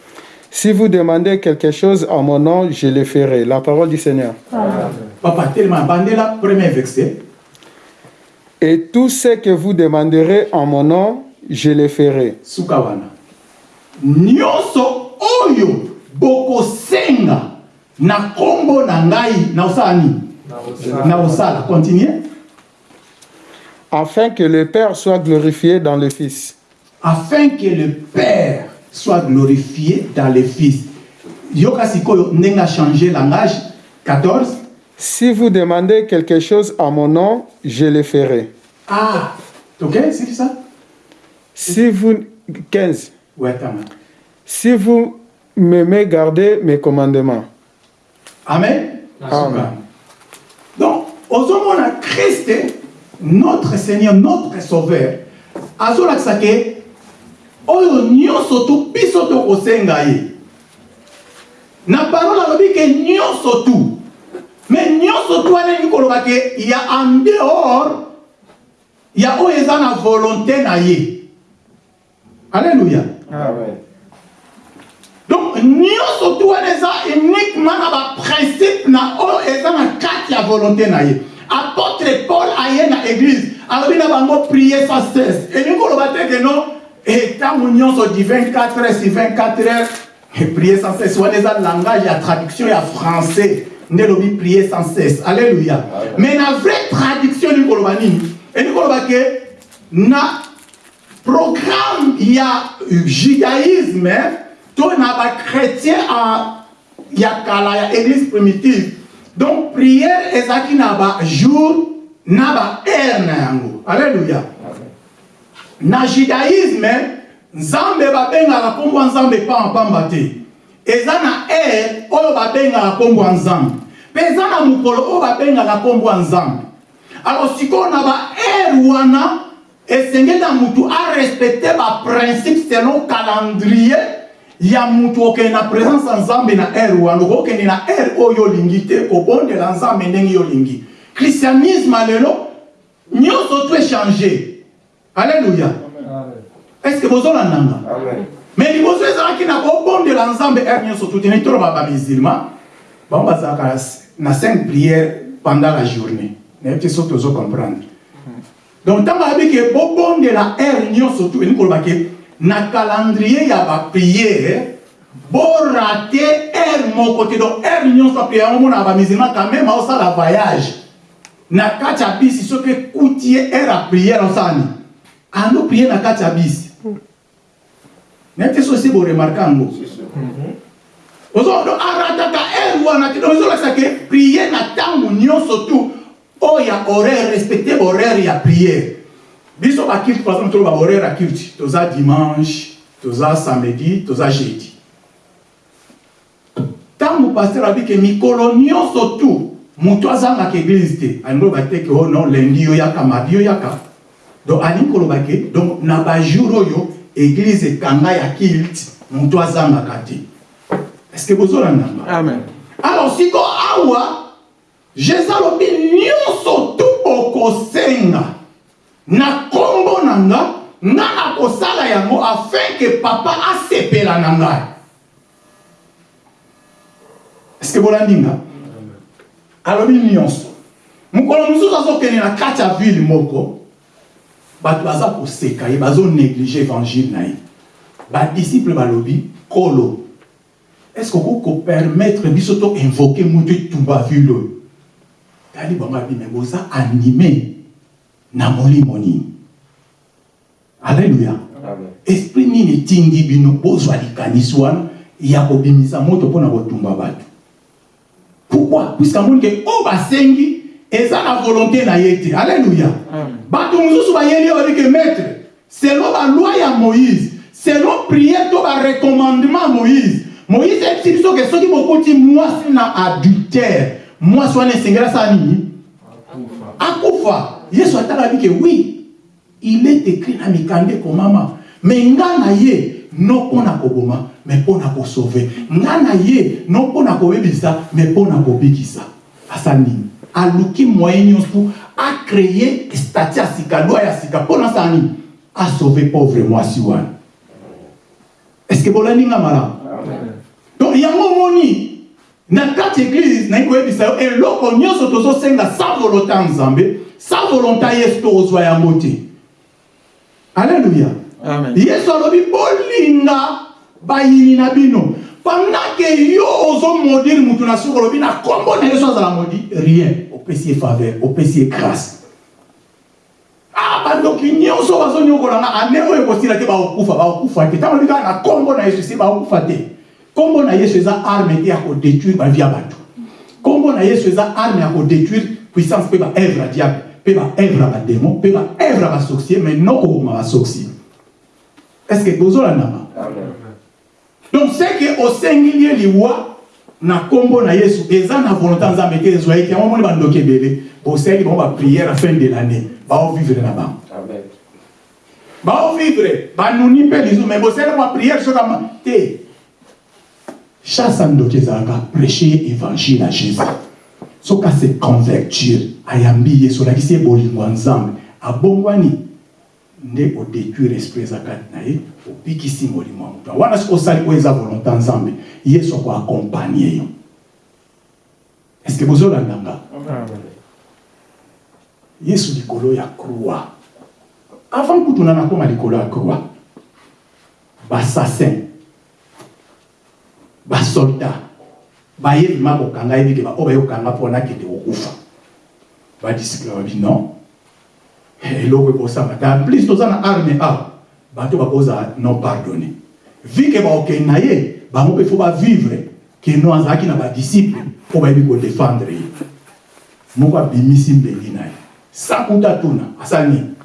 Si vous demandez quelque chose en mon nom, je le ferai. La parole du Seigneur. papa telema bandela premier verset Et tout ce que vous demanderez en mon nom, je le ferai. suka wana nyonso oyo bokosenga na nkombo na ngai na osala nini na osala continue Afin que le Père soit glorifié dans le Fils. afin que le père soit glorifié dans le fils yoka sikoyo ndenge achange langage 14 Si vous demandez quelque chose à mon nom, je le ferai. ah ok c'est ça? Si vous... 15. ouais tama Si vous m'aimez, gardez mes commandements. amen Amen. Ozomona kriste notre seigneur notre sauveur. Azolakisa ke oyo nyonso tu biso tokosenga ye. Na parole alobi ke nyonso tu. Me nyonso tu wana elingi koloba ke ya en dehors ya oyo eza volonté na nyonso tu wana eza uniquement na baprincipe na oyo eza na kati ya volonté na ye apôtre paul aye na église alobi na bango prier sans cesse elingi koloba te ke non. Ntango nyonso di 24 heures si 24 heures prier sans cesse. Wana eza langage ya traduction ya français. Nde elobi prier sans cesse. Alleluya mais na vraie traduction elingi koloba nini elingi koloba ke na programme ya judaïsme to na bachrétien ya kala ya primitive. Donc prière ezalaki na bajour na baheure na yango alleluya na judaïsme nzambe babengaka nkombo nzambe eza na nzambe nzambe alors sikoyo na baheure wana esengeli na mutu arespecte selon calendrier ya mutu okende na présence ya nzambe na heure wana okokende na heure oyo olingi te kobondela nzambe ndenge yo olingi christianisme lelo nyonso tu echange alleluya est ce que bozolandanga mais liboso ezalaki na kobondela nzambe heure nyonso tu tene toloba bamusulman bango bazalaka na cinq prières pendant la journée. Nayebi te soki tozocomprendre donc ntango ayebiki bobondela heure nyonso tu elingi koloba ke na calendrier ya bapriere borate heure moko te donc heure nyonso apriere yango mona bamusulman quand même aosala voyage. Na kati ya bisi soki ekuti ye heure ya priere osala nini ando priere na kati ya bisi nayebi te sosi boremarke yango arataka heure wana te donc ezolakisa ke priere na ntango nyonso tu oyo ya horaire respecte horaire ya priere biso bakilte par exemple toloba horaire ya kilte toza dimanche toza samedi toza jeudi. Ntango paster abi ke mikolo nyonso tu moto azangaka eglise te. Alingi koloba te ke o non lendi yo yaka mardi yo yaka. Donc alingi koloba ke donc na bajour oyo eglise ekanga ya kilte moto azangaka te. Est ce que bozolandanga Amen. alors siko awa jésus alobi nyonso tu bokosenga na nkombo na nga nga nakosala yango afin ke papa asepela na ngai. Eske bolandi nga alobi nyonso. Mokolo mosusu azokende na kati ya ville moko bato baza koseka ye bazonéglige évangile na ye. Badisiple balobi kolo est ce que okoki kopermettre biso to invoke moto etumba ville tali bango abi me boza na molimo nini alleluya esprit nini etindi bino bozwa likanisi wana ya kobimisa moto mpona kotumba bato. Pourquoi? Puiske amoni ke oyo basengi eza na volonté na ye te. Alleluya bato mosusu bayeli oyo babike maître selon baloi ya moïse selon priere to barecommandement ya moïse moïse ayebisi biso ke soki bokoti mwasi na adultère mwasi wana esengeli asala nini? Akufa yesu atala bike wi il est écrit na mikanda ekomama me nga na ye no mpo na me mpo na kosauve nga ye no mpo na kobebisa me mpo na kobikisa asala nini? Aluki moyen nyonso acreye stati ya sika lwa ya sika mpo na asala nini asauve pauvre mwasi wana. Est ce que bolandi nga malamu donc yango omoni na kati église nayi koyebisa yo eloko nyonso tozosenga sans volonté ya nzambe sans volonté yesu tokozwa yango te alleluya yesu alobi bolinga bayini na bino. Pendant ke yo ozomodire mutu na suki olobi na nkombo na yesu azala modi rien. Opesi ye faveur opesi ye grâce. Ah bandoki nyonso bazonyokolanga ane oyo ekosila te bakokufa bakokufa te. Ntango lobi kaka na nkombo na yesu esi bakokufa te. Nkombo na yesu eza arme te ya kodétruire bavi ya bato. Nkombo na yesu eza arme ya kodétruire puissance peut être œuvre à diable, peut être œuvre à démon, peut être œuvre à sorcier, mais non comme à sorcier. Est-ce que vous avez nama? Donc c'est que au singulier liwa na kombo na Yesu eza na volonté nzambe te ezwa ete yango moni bandoki ebele bosali bango baprière fin de l'année. Baovivre na bango. Baovivre banuni mpe lizu mais bosali bango baprière sokama te chasse ya ndoki ezalaka prêcher évangile à jésus. Soki ase convertir ayambi yesu olakisi ye bolingo ya nzambe. Abongwani nde odétruire esprit eza kati na ye obikisi molimo ya moto. Wana soki osali oyo eza volonté nzambe yesu akoakompagne yo. Estce bozolanda nga? Yesu likolo ya croix. Avant kutuna nakoma likolo ya croix bassassin basoldat bayebi ma kokanga yebi ke oyo bayokanga mpo nakende kokufa. Badisiple babi non. Eloko ekosanga ta plus toza na arme awa bato bakozala non pardonné vi ke baokende na ye bango mpe fo bavivre ke no azalaki na badisiple mpo bayebi kodefendre ye. Moko abimisi mbeli na ye. Sakuta tuna asali nini?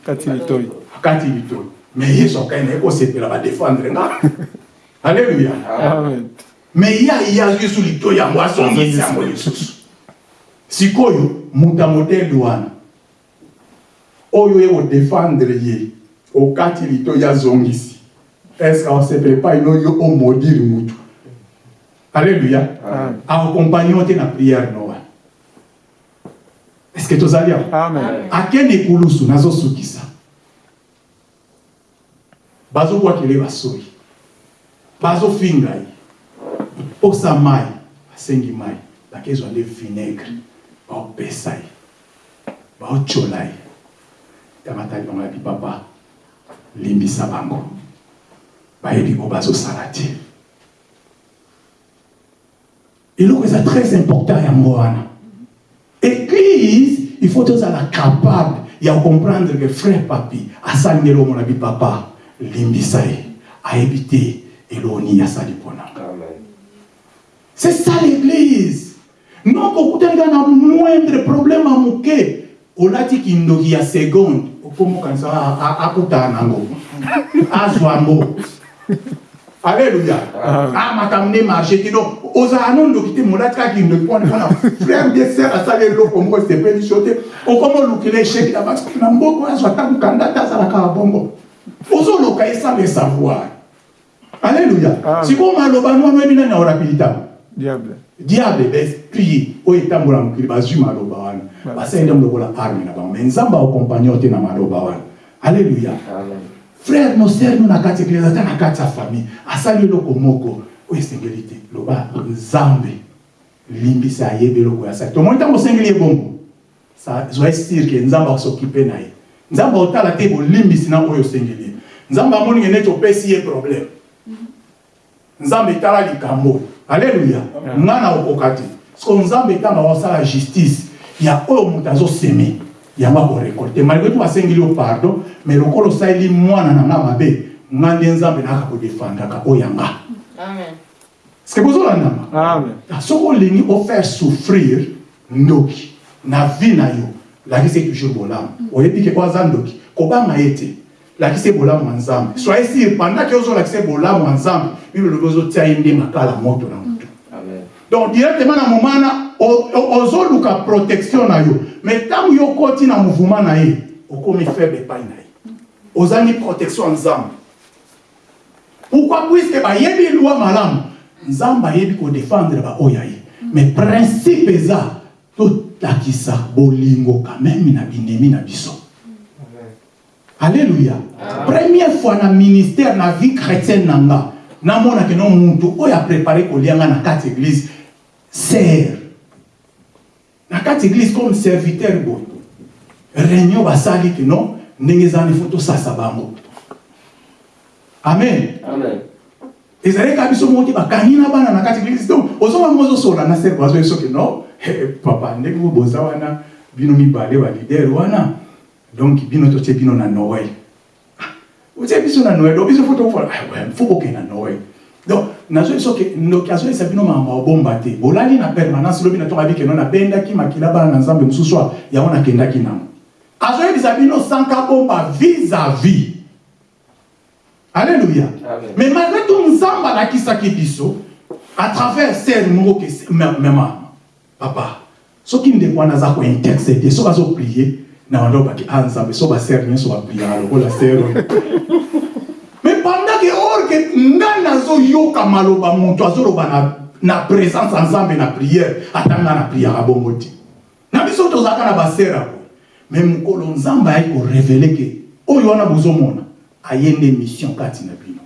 Akati litoi me yesu akai na ye kosepela badefendre nga. Alleluya amen me ye aya yesu litoi yango azongisi yango lisusu sikoyo moto ya modele wana. Oyo ye kodefendre ye okati litoi azongisi estce aosepele epai no yo omodiri mutu? Alleluya yo te na priere no wana estce tozali amen. Akende kulusu nazosukisa bazobwakele basoi bazofinga ye posa mai basengi mai bakezwa nde vinaigre baopesa ye baotyola ye tamatali bango yabi papa? Limbisa bango. Bayebi ko bazosala te. Eloko eza très important yango wana. Église il faut tozala capable ya comprendre que frère papi asali ndelo omona bi papa limbisa ye. Ayebi te eloko nini asali mpona. C'est ça l'église. Non kokutani kaka na moindre problème ya moke olati kindoki ya seconde okomokanisa akutana nango azwa yango alleluya ah makambo nde marché te donc ozala no ndoki te molati kaka kindoki mpona mpona frère bien sœur asali eloko moko esepeli so te okoma olukela esheki na basi na mboko azwa ta mokanda te azalaka ya bongo ozoloka esala esavoir alleluya Amen. sikoyo maloba nwana oyebi nani aorapilitama diable. Diable baesprit oyo etambola mokili bazwi maloba wana. Basali nde lokola arme na bango. Me nzambe akompagne yo te na maloba wana. Alleluya Amen. frère noser no na kati eklise ata na kati ya famille asali eloko moko oyo esengeli te. Loba nzambe limbisa ayebi eloko ya sali. Tomoni ntango osengeli ye bongo zwa esir ke nzambe akosokipe na ye. Nzambe otala te bolimbisi na oyo osengeli ye. Nzambe amoninge neti opesi ye problème. Nzambe etala likambo alleluya nga na okoka te. Siko nzambe ntango akosala justice ya oyo moto azoseme yango akorekolte malgré to basengeli yo pardon mais lokola osaleli mwana na nga mabe nga nde nzambe naka kodefandaka oyo yanga Amen. ceke bozolandama amen. Soki olingi ofaire souffrir ndoki. Na vie na yo lakisi toujours bolamu oyebi ke oyo aza ndoki kobanga ye te lakisi ye bolamu ya nzambe. Soye sir pendant ke ozolakisa ye bolamu ya nzambe bibelo lobi ozotia ye nde makala moto na motu donc directement na moma o- ozoluka protection na yo. Mais ntango yo okoti na mouvement na ye okomi faible epai na ye. Ozangi protection ya nzambe. Pourquoi? Puiske bayebi lwa malamu nzambe ayebi kodefendre baoyo ya ye. Mais principe eza totakisa bolingo kameme na binemi na biso alléluia. Première fois na ministère na vie chrétienne na nga namonake no muntu oyo aprépare kolianga na kati église ser na kati église comme serviteur boye réunion basali ke non? Ndenge ezali fo tosasa bango. Amen. Amen. ezali kaka biso moko te bakangi na bana na kati église. Donc ozonga ozosola na ser bazoyi soki non? Eh, papa ndenge bo boza wana? Bino mibale balider wana donc bino totie bino na noel otie biso na noel donc biso fo tofola fo bokende na noel donc nazoyi soki ndoki azoyesa bino makambo obomba te. Bolali na permanence lobi na toka bikeno nabendaki makila bana na nzambe mosusu yango nakendaki nango. Azoyebisa bino sanka bomba vis à vis alléluia. Amen. mais malgré tout nzambe alakisaki biso à travers ser moko ke mema papa. Soki ndeko wana aza kointercede soki azoprie na bando baki a nzambe so baser nyonso bapriaka lokola ser oyo mais pendant ke or ke ngai nazoyoka maloba moto azoloba na, na présence ya nzambe na prière ata ngai na priaka bongo te. Na biso tozalaka na baser ako mais mokolo nzambe ayaki korevele ke oyo wana bozomona aye nde mission kati na bino.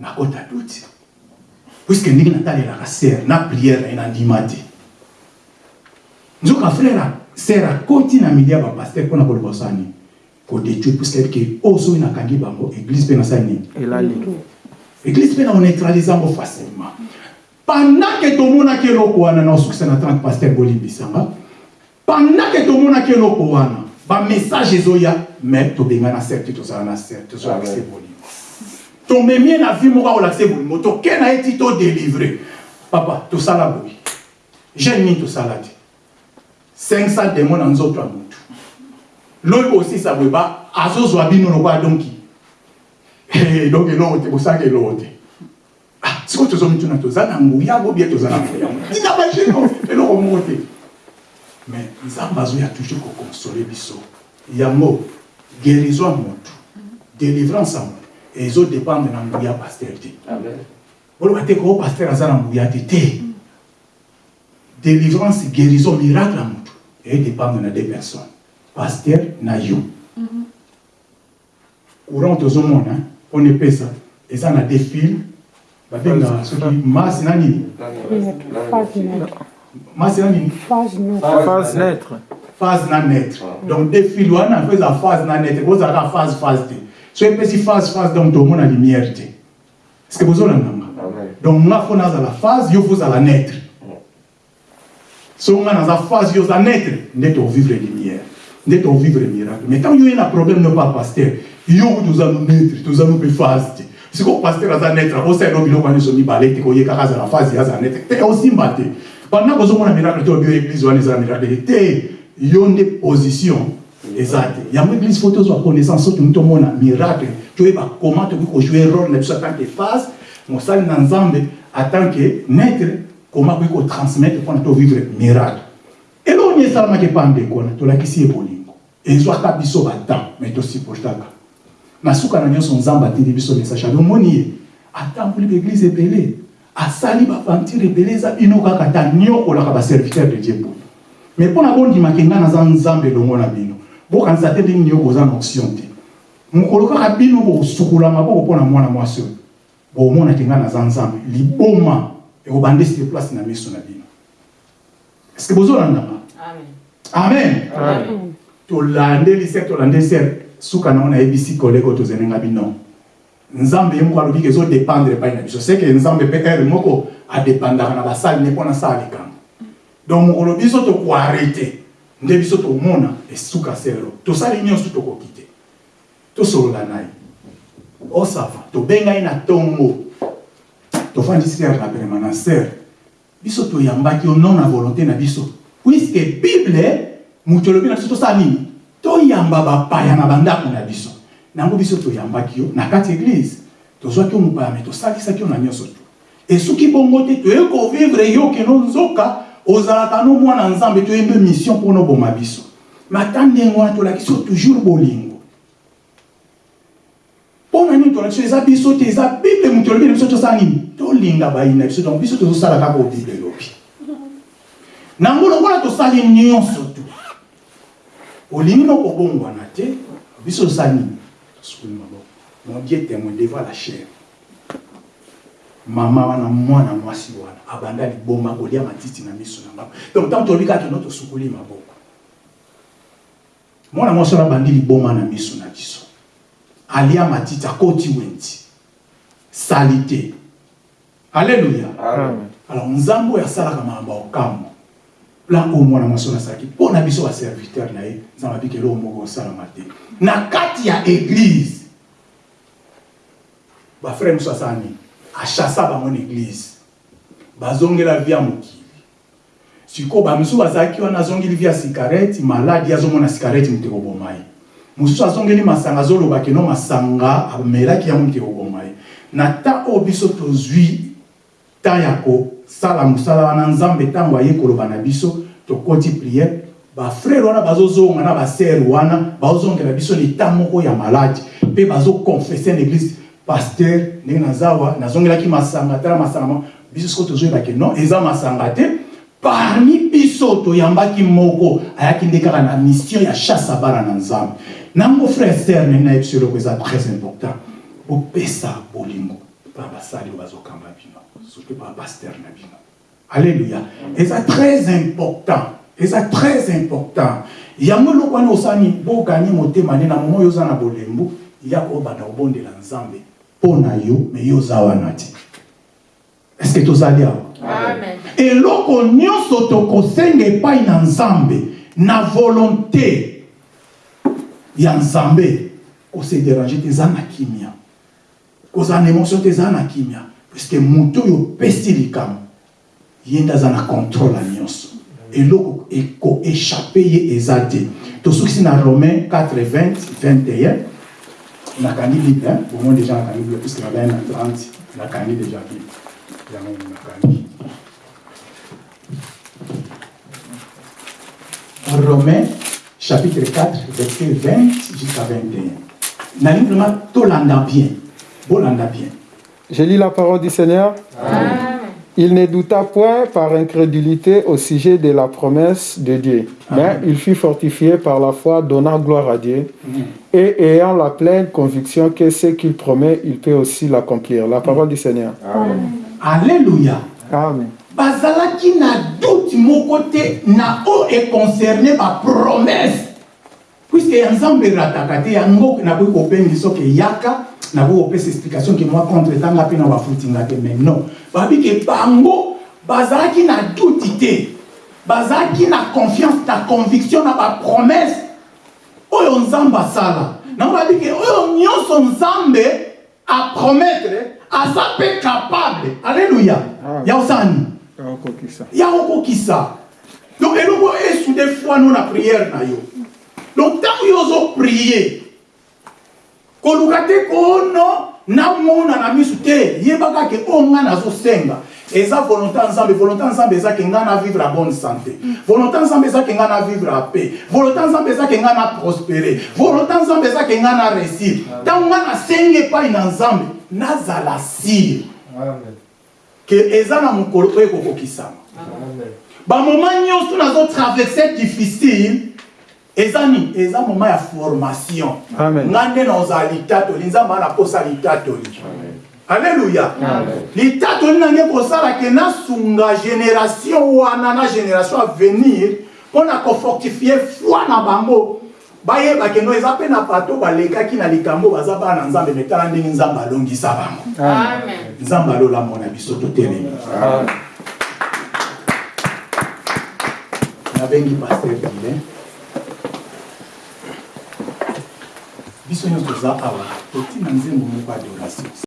Nakota duti puiske ndenge natalelaka ser na prière na ye nandima te. Nzoka frère ser akoti na mili ya bapaster mpona koloba osala nini kodétruire puiske yebi ke oyo soki nakangi bango église mpe nasali nini église mpe na oneutralise yango facilement. Pendant ke tomonaki eloko wana na osukisa na 30 paster bolimbisanga pendant ke tomonaki eloko wana bamessage ezoya mais tobenga na ser te tozala na ser tozolakise bolingo tomemie na vie moko akolakise bolingo toke na ye ti todélivre papa tosala boye jeune nini tosala te 500 demo na nzoto ya motu loyi kosisa boye ba azozwa bino lokola donki donc eloko te kosalaka eloko te sikoyo tozomituna toza na nguya bobie toza na nguya tina bajeno eloko moko te mais nzambe azoya toujours kokonsole biso yango guérison ya motu délivrance ya motu ezodépendre na nguya ya paster te oloba te ko paster aza na nguya te te délivrance guérison miracle ya motu edépendre na deux personnes. Paster na yo courant tozomona mpona epesa eza na deux fil babenga soki masi na nini masi na nini Phase phase naître. Phase na netre donc deux fil wana mpo eza phase na netre bozalaka phase phase te so epesi phase phase donc tomona lumière te est ce que bozolandanga donc nga fo nazala phase yo fozala netre so nga naza phase yo oza netre nde tovivre lumière nde tovivre miracle mais tant yo ye na problème no pa paster yo ku toza no netre toza no mpe phase te siko paster aza netre akosala no biloko wana nyonso mibale te koye kaka azala phase ye azala netre te osimba te pendant kozomona miracle te obio église wana ezala miracle te te yo nde position eza te yango église fo tozwa connaissance soki tomona miracle. Toyeba comment tokoki kojouer role na biso que phase mosali na nzambe que netre comment koki kotransmettre mpona tovivre miracle. Eloko nini esalamaki epa ndeko wana tolakisi ye bolingo ezwaka biso batemps mais tosupportaka na suka na nyonso nzambe atindi biso message. Abi omoni ye atamboli baeglise ebele asali baventure ebele eza bino kaka ta nyokolaka baserviteur de dieu boye mais mpo na bondimaka ngai naza nzambe elongo na bino. Bokanisa te ndenge nyoko oza na option te. Mokolo kaka bino bosukula maboko mpo na mwana mwasi oyo. Bomonaki ngai naza nzambe. Liboma ekobanda esili place na miso na bino. Est ce que bozolandanga amen. Tolandeli ser tolandeli ser suka nango nayebisi koleko tozelenga bino. Nzambe ye moko alobi ke ezodépendre epai na biso. Seke nzambe mpe ere moko adépandaka na basali ne mpo nasala likambo. Donc mokolo biso tokoarete nde biso tomona esuka sero tosali nyonso tokoki te tosolola na ye osava tobengai na ntongo tofandisi ser na permanencer biso toyambaki yo non na volonté na biso. Puiske bible moto na biso tosala nini? Toyamba bapaya na bandako na biso. Nango biso toyambaki yo na kati église tozwaki yo mopaya me tosalisaki yo na nyonso to esuki bongo te toyei kovivre yo keno nzoka ozalaka no mwana nzambe toyembe mission mpona oboma biso. Mata ndenge wana tolakisi yo toujours bolingo mpona nini tolakisi yo eza biso te? Eza bible moto olobi na biso tosala nini? Tolinga bayi na biso donc biso tozosala kaka o bible elobi nango lokola tosali nyonso to olingi no kobongwana te biso tosali nini? Tosukuli maboko. Mon dieu témoin devant la chair. Mama wana mwana mwasi wana abanda liboma kolia matiti na miso na ngai donc ntango tolobi kaka keno tosukuli maboko. Mwana mwasi wana abandi liboma na miso na biso alia matiti akoti wendi sali te. Alleluya alors nzambe oyo asalaka makambo ya okambo plan oyo mwana mwasi wana asalaki mpo na biso baserviteur na ye nzambe abiki eloko moko osalama te. Na kati ya église bafrère mosusu asala nini? Achassa bango na église. Bazongela vi ya mokili. Sikoyo bamisusu bazalaki wana azongeli vi ya sikarete maladi azomona sikarete moto ekoboma ye mosusu azongeli masanga azoloba keno masanga amelaki yango moto ekoboma ye na ta oyo biso tozwi temps ya kosala mosala wana nzambe ntango aye koloba na biso tokoti priere bafrere wana bazozonga na basere wana bazozongela biso leta moko ya maladi mpe bazokonfese na église paster ndenge nazawa nazongelaki masanga tala masanga mo biso siko tozoyebake non eza masanga te. Parmi biso toyambaki moko ayaki nde kaka na mission ya chasse ya bana na nzambe nango frère ser ndenge nayebi so eloko eza très important. Bopesa bolingo. Mpa basali oyo bazokamba bino. Surtout pa bapaster na bino. Alléluia. Eza très important. Eza très important. Yango eloko wana osani bokani motema nde na moma oyo oza na bolembo ya kobanda kobondela nzambe mpo na yo me yo oza wana te estce tozali awa Amen. eloko nyonso tokosenga epai na nzambe na volonté ya nzambe kose dérange te eza na kimia. Kozala na émotion te eza na kimia. Puiske moto oyo opesi likambo ye nde aza na contrôle ya nyonso. Eloko ekoéchappe ye eza te. Tosukisi na romain 4 20 21 nakangi bible hein? bomoi déjà nakangi bible puiske nabai na 30 nakangi déjà bible yango nakangi Romains chapitre 4, verset 20 jusqu'à 21. Nalingi vraiment tolanda bien. Bolanda bien. Je lis la parole du Seigneur. Il ne douta point par incrédulité au sujet de la promesse de Dieu, mais il fut fortifié par la foi, donnant gloire à Dieu, et ayant la pleine conviction que ce qu'il promet, il peut aussi l'accomplir. La parole du Seigneur. Alléluia. Amen. Bazalaki na doute moko te na oyo econcerne bapromese puiske ya nzambe erataka te yango nakoki kobengi soki eyaka nakoki kopesa explication ke mwa contre etanga mpe na bafutinga te. Mais non. Babike bango bazalaki na doute te. Bazalaki na confiance na conviction na bapromese oyo nzambe asala. Nango babike oyo nyonso nzambe apromettre aza mpe capable. Alleluya ya kosala nini Akokisa. Ya kokokisa donc eloko esude foi no na priere na yo. Donc ntango yo ozoprie koluka te kono namona na miso te yebaka ke oyo ngai nazosenga eza volonté ya nzambe volonté ya nzambe eza ke ngai na vivre a bonne santé. Volonté ya nzambe eza ke ngai na vivre a paix. Volonté ya nzambe eza ke ngai na prospérer volonté ya nzambe eza ke ngai na réussir ntango ngai nasengi epai na nzambe nazala sire Amen. Ke eza na mokolo oyo ekokokisama. Amen. bamoma nyonso nazotraverse difficile eza nini eza moma ya formation. Amen. nga nde naozala litatoli nzambe ana posa litatoli. Alleluya litatoli nange kosala ke nasunga génération wana na génération à venir mpo na kofortifie foi na bango bayeba keno eza mpe na bato balekaki na likambo baza bana na nzambe metala ndenge nzambe alongisa bango. Amen. nzambe alolamo na biso totelemi. Nabengi paster bile biso nyonso toza awa. Totina nzembo moko ya adoration